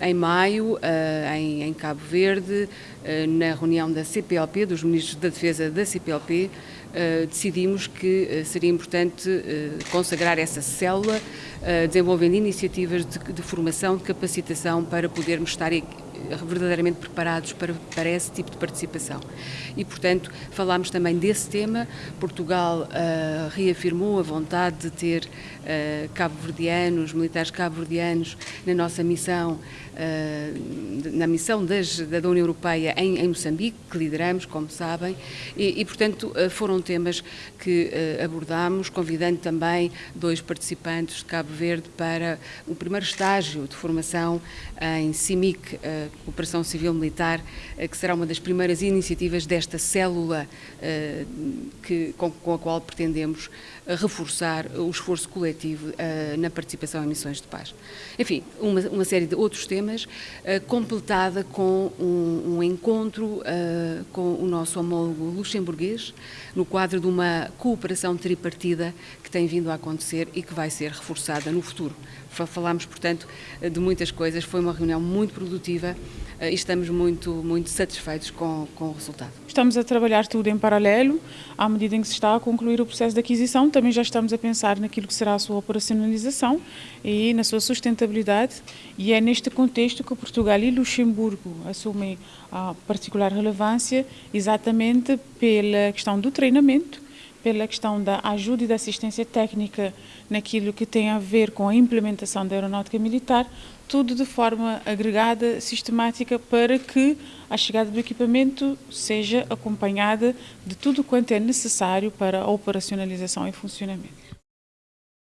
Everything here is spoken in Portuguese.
em maio, em Cabo Verde, na reunião da CPLP, dos Ministros da Defesa da CPLP, decidimos que seria importante consagrar essa célula, desenvolvendo iniciativas de, de formação, de capacitação para podermos estar verdadeiramente preparados para, para esse tipo de participação. E, portanto, falámos também desse tema. Portugal uh, reafirmou a vontade de ter uh, cabo-verdianos, militares cabo-verdianos na nossa missão, uh, na missão das, da União Europeia em, em, Moçambique, que lideramos, como sabem, e, e portanto, foram temas que abordámos, convidando também dois participantes de Cabo Verde para o primeiro estágio de formação em CIMIC, Operação Civil Militar, eh, que será uma das primeiras iniciativas desta célula eh, que, com, com a qual pretendemos eh, reforçar o esforço coletivo na participação em missões de paz. Enfim, uma, uma série de outros temas, completada com um, um encontro com o nosso homólogo luxemburguês, no quadro de uma cooperação tripartida que tem vindo a acontecer e que vai ser reforçada no futuro. Falámos, portanto, de muitas coisas, foi uma reunião muito produtiva eh, e estamos muito, muito satisfeitos com, com o resultado. Estamos a trabalhar tudo em paralelo, à medida em que se está a concluir o processo de aquisição, também já estamos a pensar naquilo que será a sua operacionalização e na sua sustentabilidade, e é neste contexto que Portugal e Luxemburgo assumem a particular relevância, exatamente pela questão do treinamento, pela questão da ajuda e da assistência técnica naquilo que tem a ver com a implementação da aeronáutica militar, tudo de forma agregada, sistemática, para que a chegada do equipamento seja acompanhada de tudo quanto é necessário para a operacionalização e funcionamento.